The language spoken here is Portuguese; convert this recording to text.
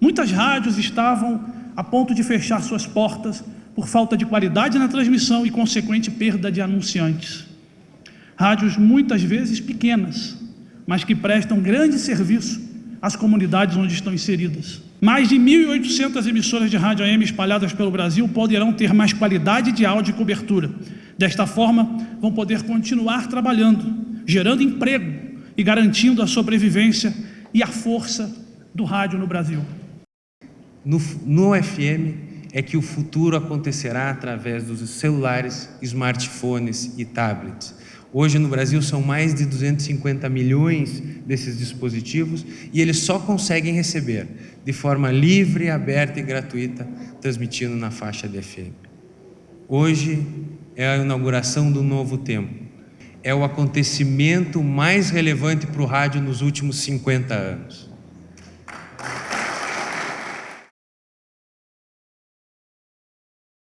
Muitas rádios estavam a ponto de fechar suas portas por falta de qualidade na transmissão e consequente perda de anunciantes. Rádios muitas vezes pequenas, mas que prestam grande serviço às comunidades onde estão inseridas. Mais de 1.800 emissoras de rádio AM espalhadas pelo Brasil poderão ter mais qualidade de áudio e cobertura. Desta forma, vão poder continuar trabalhando, gerando emprego e garantindo a sobrevivência e a força do rádio no Brasil. No, no FM é que o futuro acontecerá através dos celulares, smartphones e tablets. Hoje no Brasil são mais de 250 milhões desses dispositivos e eles só conseguem receber de forma livre, aberta e gratuita, transmitindo na faixa de FM. Hoje é a inauguração do novo tempo. É o acontecimento mais relevante para o rádio nos últimos 50 anos.